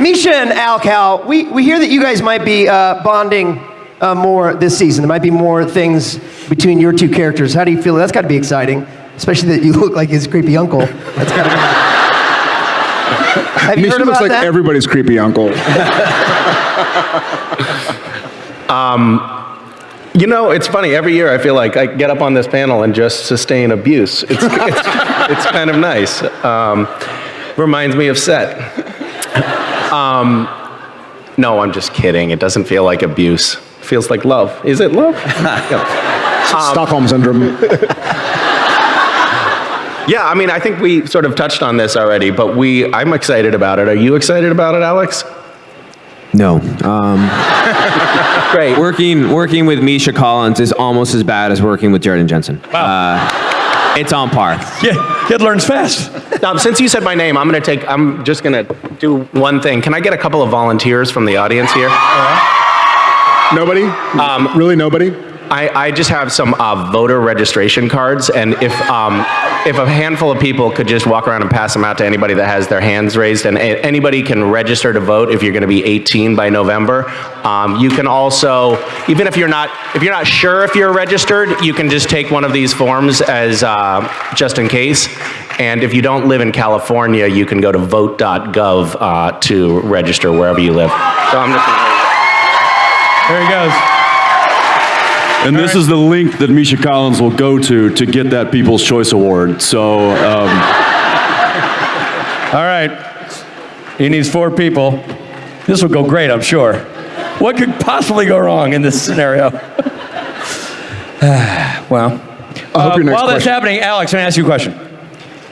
Misha and Al Cal, we, we hear that you guys might be uh, bonding uh, more this season. There might be more things between your two characters. How do you feel? That's got to be exciting, especially that you look like his creepy uncle. That's got to be. Have you Misha heard looks like that? everybody's creepy uncle. You know, it's funny. Every year, I feel like I get up on this panel and just sustain abuse. It's it's, it's kind of nice. Um, reminds me of set. Um, no, I'm just kidding. It doesn't feel like abuse. It feels like love. Is it love? Yeah. Stockholm syndrome. Yeah, I mean, I think we sort of touched on this already, but we, I'm excited about it. Are you excited about it, Alex? No. Um, Great. working working with Misha Collins is almost as bad as working with Jared Jensen. Uh, it's on par. Yeah, kid learns fast. Now, since you said my name, I'm gonna take. I'm just gonna do one thing. Can I get a couple of volunteers from the audience here? Nobody? really nobody? I, I just have some uh, voter registration cards, and if um, if a handful of people could just walk around and pass them out to anybody that has their hands raised, and a- anybody can register to vote if you're going to be 18 by November. Um, you can also, even if you're not if you're not sure if you're registered, you can just take one of these forms as uh, just in case. And if you don't live in California, you can go to vote.gov uh, to register wherever you live. So I'm just. There he goes. And this is the link that Misha Collins will go to to get that People's Choice Award. So, um, All right. He needs four people. This will go great, I'm sure. What could possibly go wrong in this scenario? well, I hope your next while that's happening, Alex, I'm going to ask you a question.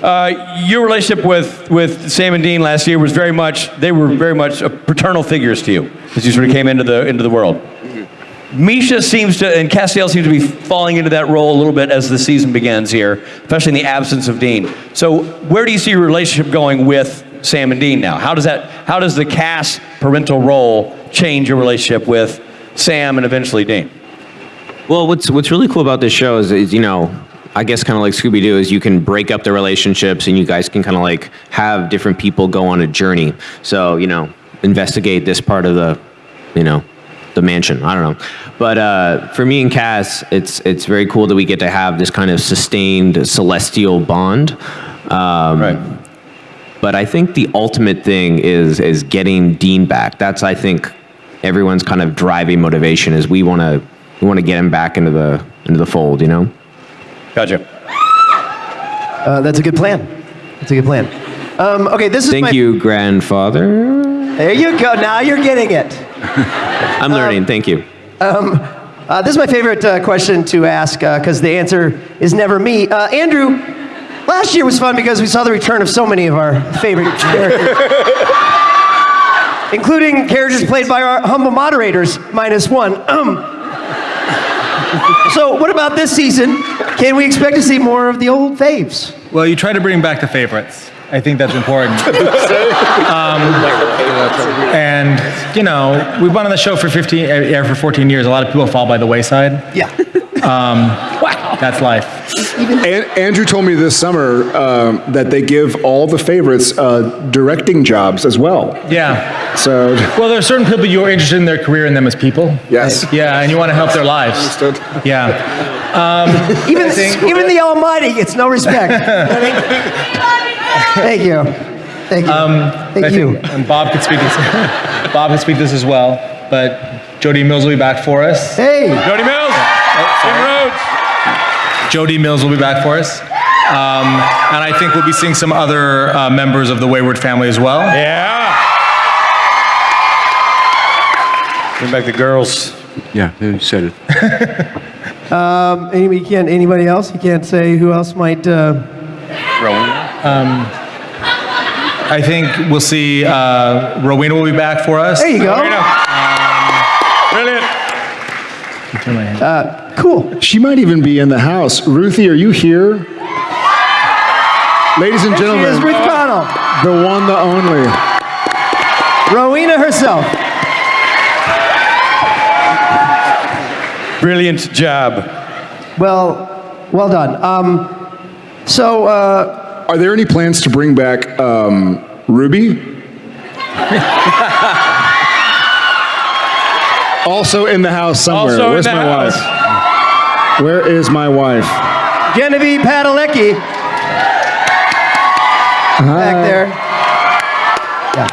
Uh, your relationship with, with Sam and Dean last year was very much, they were very much uh, paternal figures to you as you sort of came into the, into the world. Misha seems to, and Castiel seems to be falling into that role a little bit as the season begins here, especially in the absence of Dean. So, where do you see your relationship going with Sam and Dean now? How does that, how does the cast parental role change your relationship with Sam and eventually Dean? Well, what's what's really cool about this show is, is you know, I guess kind of like Scooby Doo is you can break up the relationships and you guys can kind of like have different people go on a journey. So you know, investigate this part of the, you know, the mansion. I don't know, but uh, for me and Cas, it's it's very cool that we get to have this kind of sustained celestial bond. Um, Right. But I think the ultimate thing is is getting Dean back. That's I think everyone's kind of driving motivation is we want to we want to get him back into the into the fold. You know. Gotcha. Uh, that's a good plan. That's a good plan. Um, okay, this is Thank my, you, grandfather. There you go. Now you're getting it. I'm learning. Thank you. Uh, this is my favorite uh, question to ask because the answer is never me. Uh, Andrew, last year was fun because we saw the return of so many of our favorite characters, including characters played by our humble moderators, minus one. Um, so, what about this season? Can we expect to see more of the old faves? Well, you try to bring back the favorites. I think that's important. um, and you know, we've been on the show for 15, uh, for 14 years. A lot of people fall by the wayside. Yeah. Wow. That's life. An- Andrew told me this summer um, that they give all the favorites uh, directing jobs as well. Yeah. So, Well, there are certain people you're interested in their career and them as people. yes. Yeah, and you want to help their lives. Understood. Yeah. Even, think- even the Almighty gets no respect. Thank you. Thank you. Thank you. think- and Bob could speak this. Bob could speak this as well. But Jody Mills will be back for us. Hey. Jody Mills! Kim Rhodes! Jody Mills will be back for us. Um, and I think we'll be seeing some other uh, members of the Wayward family as well. Yeah! Bring back the girls. yeah, you said it. Anybody, can't, anybody else? You can't say who else might. Uh, I think we'll see uh, Rowena will be back for us. there you go. Brilliant. Turn my hand. Cool. She might even be in the house. Ruthie, are you here? Ladies and gentlemen, She is gentlemen, Ruth Connell, the one, the only. Rowena herself. Brilliant job. Well, well done. Um, so, uh, Are there any plans to bring back um, Ruby? Also in the house somewhere. Also in Where's the my house. wife? Where is my wife? Genevieve Padalecki. Back there. Yeah.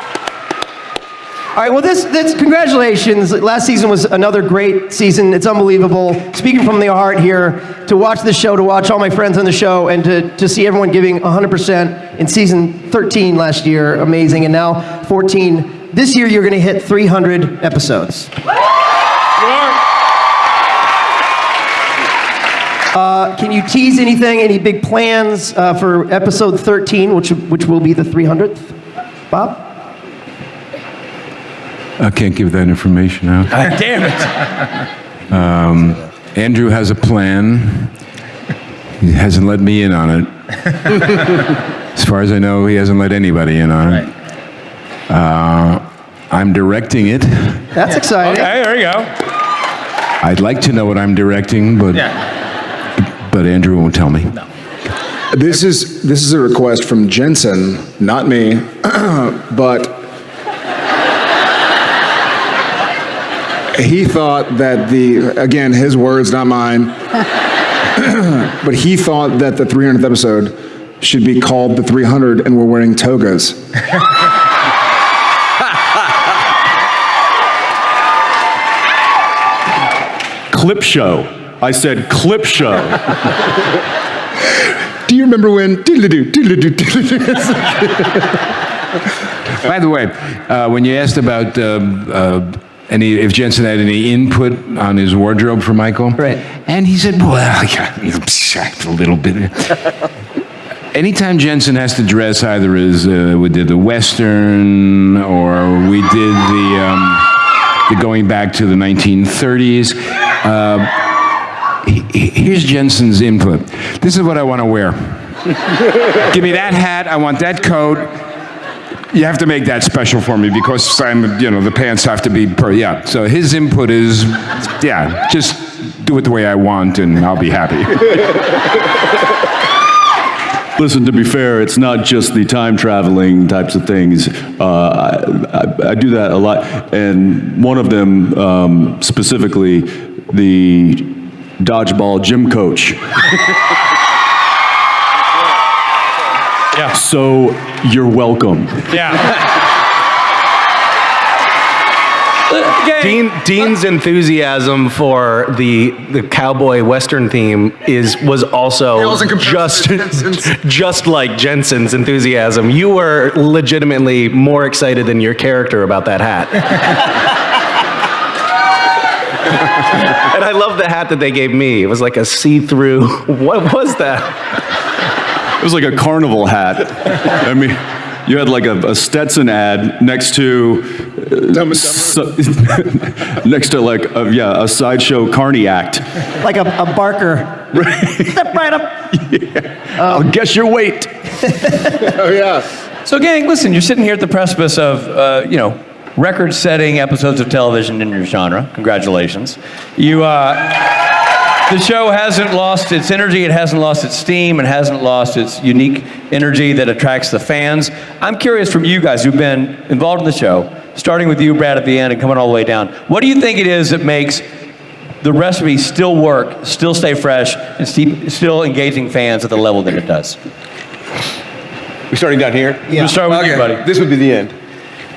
All right, well, this, this, congratulations. Last season was another great season. It's unbelievable. Speaking from the heart here, to watch the show, to watch all my friends on the show, and to, to see everyone giving 100% in season 13 last year, amazing. And now 14. This year, you're going to hit 300 episodes. Uh, can you tease anything, any big plans uh, for episode 13, which, which will be the 300th? Bob? I can't give that information out. Damn it. Andrew has a plan. He hasn't let me in on it. as far as I know, he hasn't let anybody in on it. Uh, I'm directing it. That's exciting. Okay, there you go. I'd like to know what I'm directing, but but Andrew won't tell me. This is this is a request from Jensen, not me, but he thought that the again his words, not mine, but he thought that the 300th episode should be called the 300, and we're wearing togas. Clip show. I said clip show. Do you remember when? By the way, uh, when you asked about uh, uh, any, if Jensen had any input on his wardrobe for Michael, Right. and he said, "Well, yeah, a little bit." Anytime Jensen has to dress, either as uh, we did the Western or we did the, um, the going back to the 1930s. Uh, he- he- here's Jensen's input. This is what I want to wear. Give me that hat. I want that coat. You have to make that special for me because I'm, you know, the pants have to be per, yeah. So his input is, yeah, just do it the way I want and I'll be happy. Listen, to be fair, it's not just the time traveling types of things. Uh, I, I, I do that a lot, and one of them um, specifically, the dodgeball gym coach. Yeah. So you're welcome. Yeah. Gang, Dean, Dean's enthusiasm for the the cowboy western theme is was also just just like Jensen's enthusiasm. You were legitimately more excited than your character about that hat. and I love the hat that they gave me. It was like a see-through. What was that? It was like a carnival hat. I mean, you had like a, a Stetson ad next to, uh, so- next to like a, yeah a sideshow carny act. Like a, a Barker. Step right up. I'll guess your weight. oh yeah. So, gang, listen, you're sitting here at the precipice of, uh, you know, record-setting episodes of television in your genre. Congratulations. You, uh, the show hasn't lost its energy, it hasn't lost its steam, it hasn't lost its unique energy that attracts the fans. I'm curious from you guys who've been involved in the show, starting with you, Brad, at the end and coming all the way down. What do you think it is that makes the recipe still work, still stay fresh, and sti- still engaging fans at the level that it does? We're starting down here? Yeah. We'll start with you, buddy. This would be the end.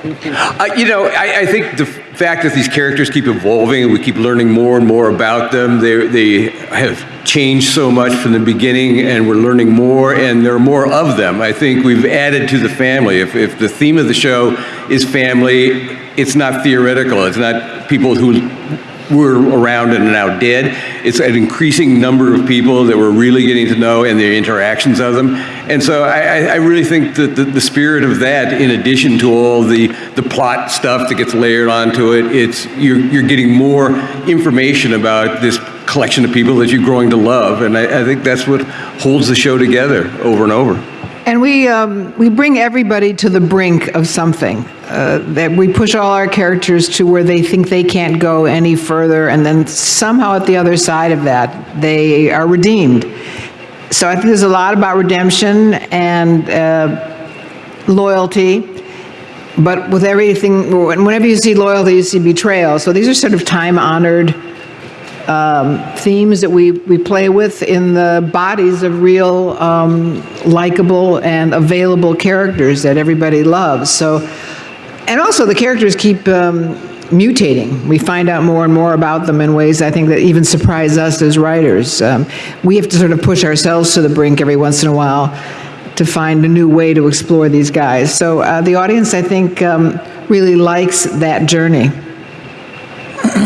Uh, you know, I, I think the fact that these characters keep evolving and we keep learning more and more about them, they, they have changed so much from the beginning and we're learning more and there are more of them. I think we've added to the family. If, if the theme of the show is family, it's not theoretical. It's not people who were around and are now dead. It's an increasing number of people that we're really getting to know and the interactions of them. And so I, I really think that the, the spirit of that, in addition to all the, the plot stuff that gets layered onto it, it's you're, you're getting more information about this collection of people that you're growing to love. And I, I think that's what holds the show together over and over. And we, um, we bring everybody to the brink of something. Uh, that we push all our characters to where they think they can't go any further, and then somehow at the other side of that, they are redeemed. So I think there's a lot about redemption and uh, loyalty. but with everything, whenever you see loyalty, you see betrayal. So these are sort of time-honored um, themes that we, we play with in the bodies of real um, likable and available characters that everybody loves. So, and also the characters keep um, mutating. We find out more and more about them in ways I think that even surprise us as writers. Um, we have to sort of push ourselves to the brink every once in a while to find a new way to explore these guys. So uh, the audience, I think, um, really likes that journey.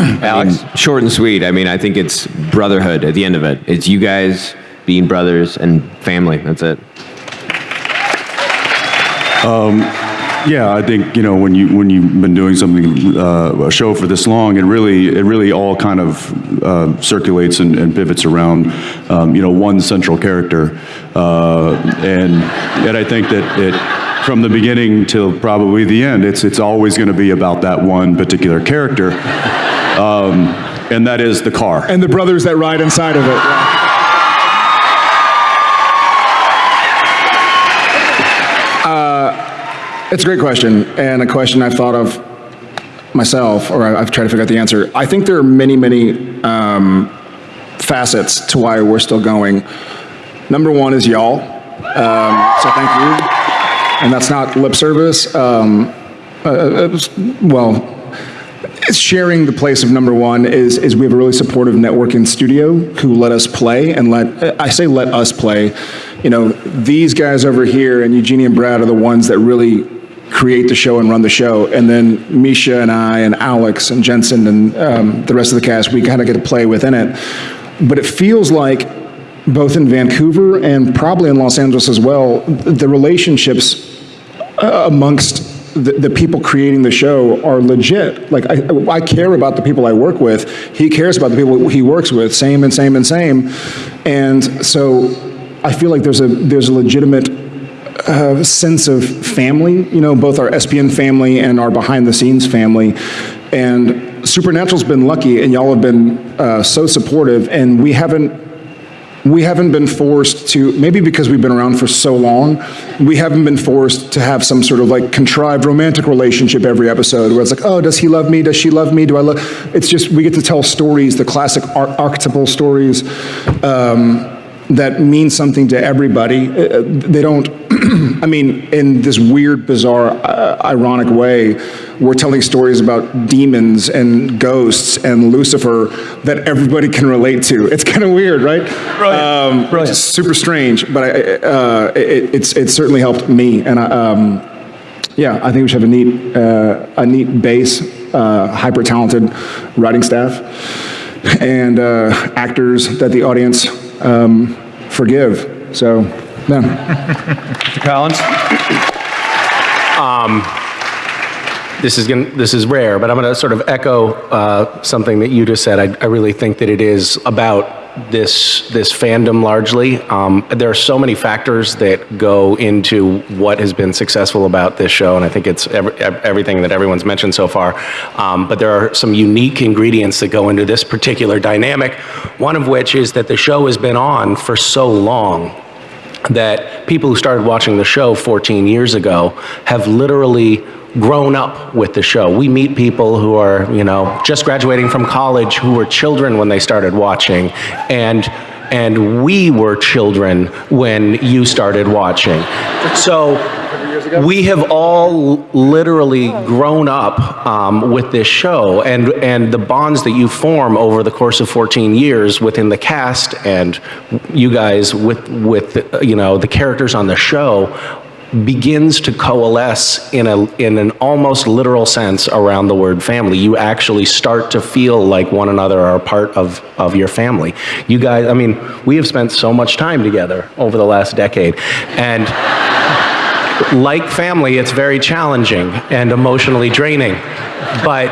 Alex? short and sweet. I mean, I think it's brotherhood at the end of it. It's you guys being brothers and family. That's it. Yeah, I think you know when you when you've been doing something uh, a show for this long, it really it really all kind of uh, circulates and, and pivots around um, you know one central character, uh, and and I think that it from the beginning till probably the end, it's it's always going to be about that one particular character, um, and that is the car. And the brothers that ride inside of it. It's a great question, and a question I've thought of myself, or I- I've tried to figure out the answer. I think there are many, many um, facets to why we're still going. Number one is y'all, um, so thank you. And that's not lip service. Um, uh, uh, was- well, it's sharing the place of number one is, is we have a really supportive networking studio who let us play and let, I say let us play, you know, these guys over here and Eugenie and Brad are the ones that really create the show and run the show. And then Misha and I and Alex and Jensen and um, the rest of the cast, we kind of get to play within it. But it feels like both in Vancouver and probably in Los Angeles as well, the relationships uh, amongst the, the people creating the show are legit. Like I, I care about the people I work with. He cares about the people he works with. Same and same and same. And so I feel like there's a there's a legitimate uh, sense of family. You know, both our SPN family and our behind the scenes family. And Supernatural's been lucky, and y'all have been uh, so supportive. And we haven't we haven't been forced to, maybe because we've been around for so long, we haven't been forced to have some sort of like contrived romantic relationship every episode where it's like, oh, does he love me? Does she love me? Do I love? It's just, we get to tell stories, the classic ar- archetypal stories um, that mean something to everybody. Uh, They don't, I mean, in this weird, bizarre, uh, ironic way, we're telling stories about demons and ghosts and Lucifer that everybody can relate to. It's kind of weird, right? Brilliant. Um, Brilliant. Super strange, but I, uh, it, it's it's certainly helped me, and I, um, yeah, I think we should have a neat uh, a neat base, uh, hyper talented writing staff, and uh, actors that the audience um, forgive. So, Mr. Collins? this is going this is rare, but I'm going to sort of echo uh, something that you just said. I, I really think that it is about this this fandom largely. Um, there are so many factors that go into what has been successful about this show, and I think it's every, ev- everything that everyone's mentioned so far. Um, but there are some unique ingredients that go into this particular dynamic. One of which is that the show has been on for so long that people who started watching the show 14 years ago have literally grown up with the show. We meet people who are, you know, just graduating from college who were children when they started watching and and we were children when you started watching. So we have all literally grown up um, with this show and and the bonds that you form over the course of 14 years within the cast and you guys with with you know the characters on the show begins to coalesce in a in an almost literal sense around the word family. You actually start to feel like one another are a part of of your family. You guys i mean we have spent so much time together over the last decade and like family, it's very challenging and emotionally draining, but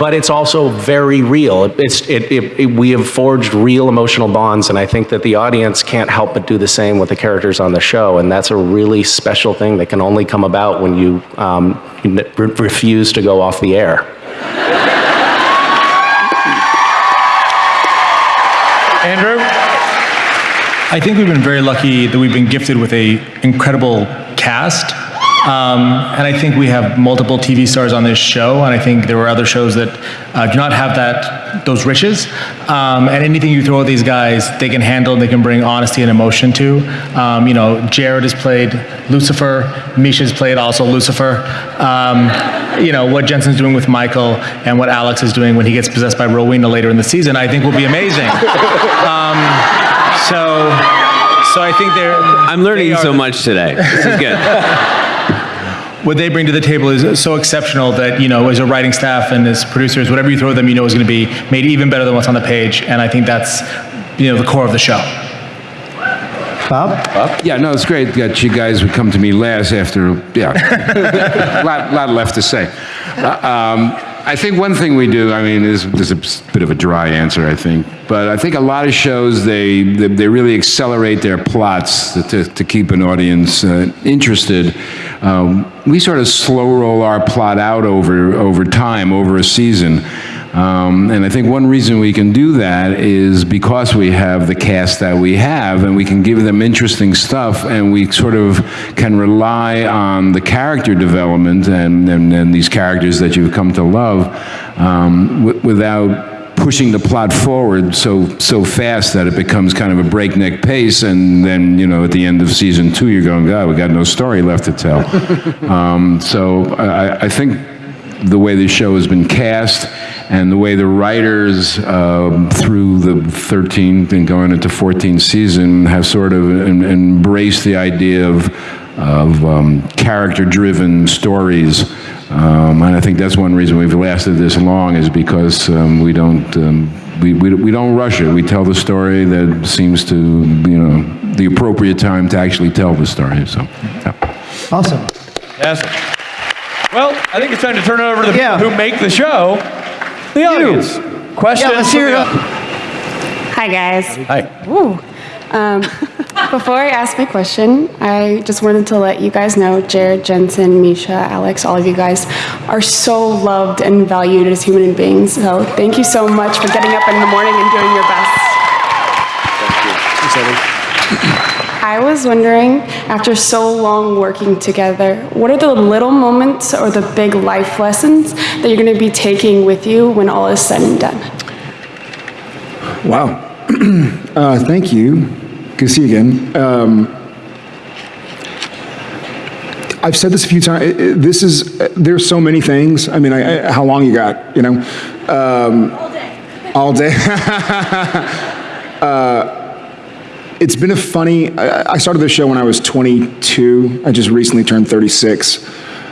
but it's also very real. It's it, it, it- we have forged real emotional bonds, and I think that the audience can't help but do the same with the characters on the show, and that's a really special thing that can only come about when you um, n- re- refuse to go off the air. Andrew? I think we've been very lucky that we've been gifted with a incredible cast Um, and I think we have multiple TV stars on this show, and I think there were other shows that uh, do not have that those riches. Um, and anything you throw at these guys, they can handle. They can bring honesty and emotion to. Um, you know, Jared has played Lucifer. Misha's played also Lucifer. Um, you know what Jensen's doing with Michael and what Alex is doing when he gets possessed by Rowena later in the season, I think will be amazing. um, so, so I think they're. I'm learning they so the- much today. This is good. what they bring to the table is so exceptional that you know as a writing staff and as producers whatever you throw at them you know is going to be made even better than what's on the page and i think that's you know the core of the show Bob? Bob? Yeah, no, it's great that you guys would come to me last after, yeah, lot, lot left to say. Uh, um, I think one thing we do, I mean, is, this is a bit of a dry answer, I think, but I think a lot of shows, they, they, they really accelerate their plots to, to keep an audience uh, interested. Um, we sort of slow roll our plot out over, over time, over a season. Um, and I think one reason we can do that is because we have the cast that we have, and we can give them interesting stuff, and we sort of can rely on the character development and, and, and these characters that you've come to love um, w- without pushing the plot forward so so fast that it becomes kind of a breakneck pace, and then you know at the end of season two you're going, God, we got no story left to tell. um, so I, I think the way the show has been cast and the way the writers um, through the 13th and going into 14th season have sort of em- embraced the idea of, of um, character-driven stories. Um, and I think that's one reason we've lasted this long is because um, we don't um, we, we, we don't rush it. We tell the story that seems to you know the appropriate time to actually tell the story. So. Yeah. Awesome. Yes. Well, I think it's time to turn it over to the Yeah. people who make the show, the audience. Questions? Yeah, let's hear it. Hi, guys. Hi. Woo. Um, before I ask my question, I just wanted to let you guys know Jared, Jensen, Misha, Alex, all of you guys are so loved and valued as human beings. So thank you so much for getting up in the morning and doing your best. I was wondering, after so long working together, what are the little moments or the big life lessons that you're going to be taking with you when all is said and done? Wow. uh, thank you. Good to see you again. Um, I've said this a few times. This is there's so many things. I mean, I, I, how long you got? You know, um, all day. All day. uh, it's been a funny. I, started the show when I was 22. I just recently turned 36,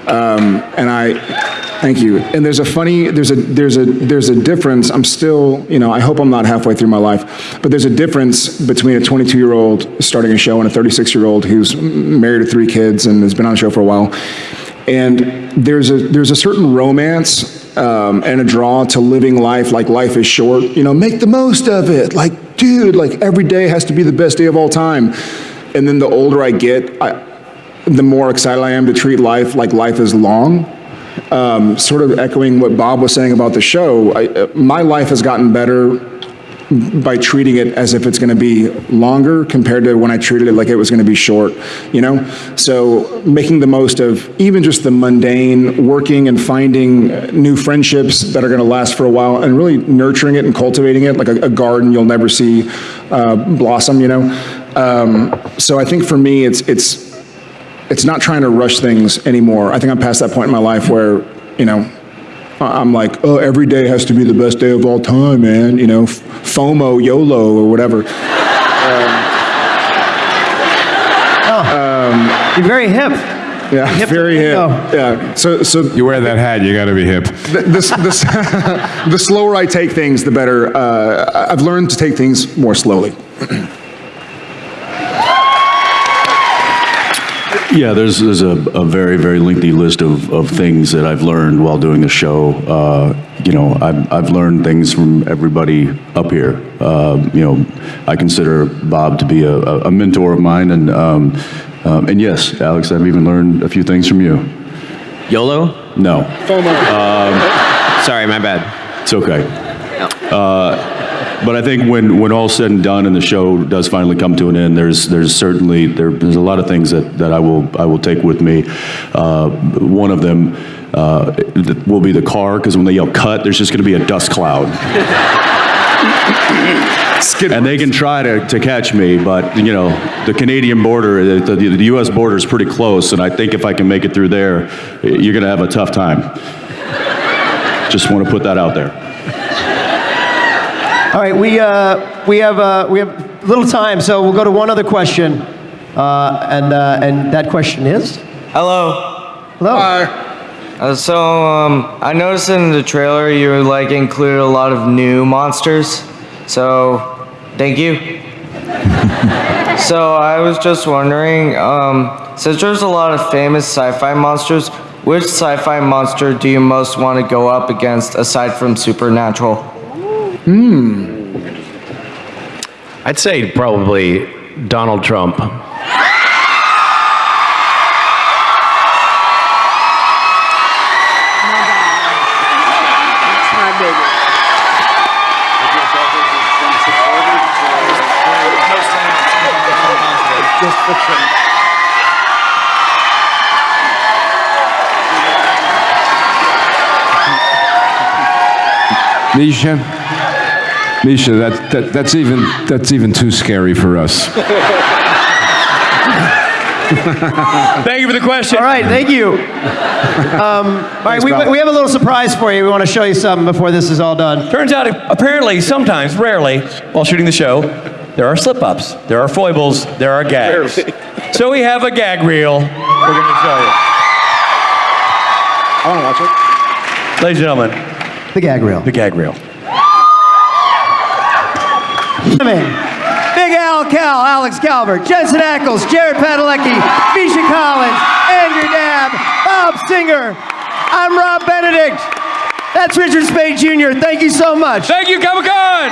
um, and I. Thank you. And there's a funny, there's a, there's a, there's a difference. I'm still, you know, I hope I'm not halfway through my life, but there's a difference between a 22 year old starting a show and a 36 year old who's married to three kids and has been on the show for a while. And there's a, there's a certain romance um, and a draw to living life like life is short. You know, make the most of it. Like, dude, like every day has to be the best day of all time. And then the older I get, I, the more excited I am to treat life like life is long um, sort of echoing what Bob was saying about the show, I, uh, my life has gotten better by treating it as if it's going to be longer compared to when I treated it like it was going to be short, you know? So making the most of even just the mundane, working and finding new friendships that are going to last for a while and really nurturing it and cultivating it like a, a garden you'll never see uh, blossom, you know? Um, so I think for me, it's, it's, it's not trying to rush things anymore. I think I'm past that point in my life where, you know, I'm like, oh, every day has to be the best day of all time, man. You know, FOMO, YOLO, or whatever. You're very hip. Yeah, Hip to very hip. lingo. Yeah. So, so You wear that hat, you got to be hip. the, the, the slower I take things, the better. Uh, I've learned to take things more slowly. Yeah, there's, there's a, a very, very lengthy list of, of things that I've learned while doing the show. Uh, you know, I've, I've learned things from everybody up here. Uh, you know, I consider Bob to be a, a a mentor of mine, and um, um, and yes, Alex, I've even learned a few things from you. YOLO? No, FOMO. Sorry, my bad. it's okay. Uh, but I think when, when all's said and done and the show does finally come to an end, there's, there's certainly, there, there's a lot of things that, that I will, I will take with me. Uh, one of them uh, will be the car, because when they yell cut, there's just going to be a dust cloud. And they can try to, to catch me, but, you know, the Canadian border, the, the, the US border is pretty close, and I think if I can make it through there, you're going to have a tough time. Just want to put that out there. All right, we, uh, we, have, uh, we have little time, so we'll go to one other question. Uh, and, uh, and that question is? Hello. Hello. Uh, so um, I noticed in the trailer you like included a lot of new monsters. So thank you. so I was just wondering, um, since there's a lot of famous sci-fi monsters, which sci-fi monster do you most want to go up against aside from Supernatural? Hmm. I'd say probably Donald Trump. Misha, Misha, that, that, that's even that's even too scary for us. Thank you for the question. All right, thank you. Um, all right, we, we have a little surprise for you. We want to show you something before this is all done. Turns out, apparently, sometimes, rarely, while shooting the show, there are slip-ups, there are foibles, there are gags. So we have a gag reel. We're going to show you. I want to watch it. Ladies and gentlemen, The gag reel. the gag reel. Come in. Big Al Cal, Alex Calvert, Jensen Ackles, Jared Padalecki, Misha Collins, Andrew Dabb, Bob Singer. I'm Rob Benedict. That's Richard Speight Jr. Thank you so much. Thank you, Comic Con!